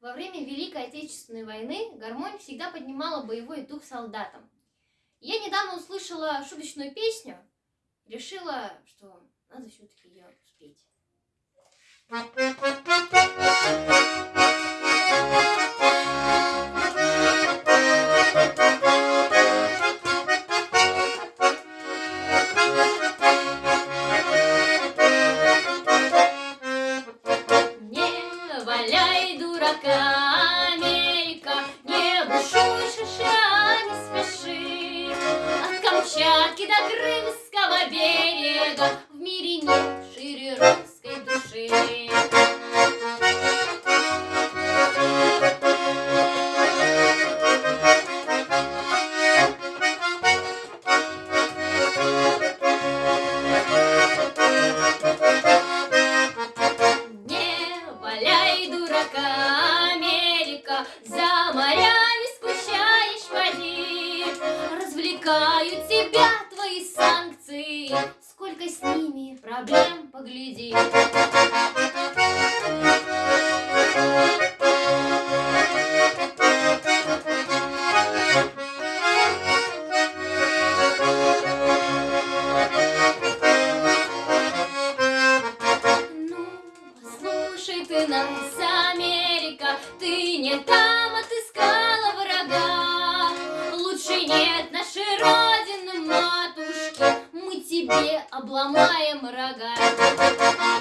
Во время Великой Отечественной войны гармонь всегда поднимала боевой дух солдатам. Я недавно услышала шуточную песню, решила, что надо все-таки ее спеть. Дурака, Америка, не бушуй шиша, не спеши. От Камчатки до Крымского берега валяй дурака, Америка, за морями скучаешь поди. Развлекают тебя твои санкции, сколько с ними проблем, погляди. Ты нас, Америка, ты не там отыскала врага. Лучше нет нашей родины, матушки, мы тебе обломаем рога.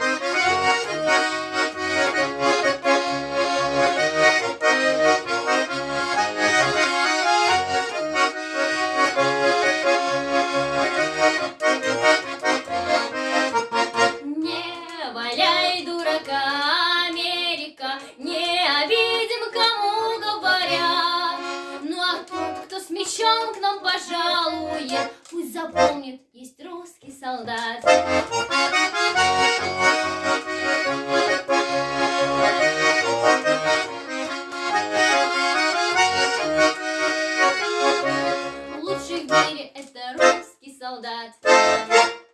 С мечом к нам пожалует, пусть запомнит, есть русский солдат. Лучший в мире это русский солдат.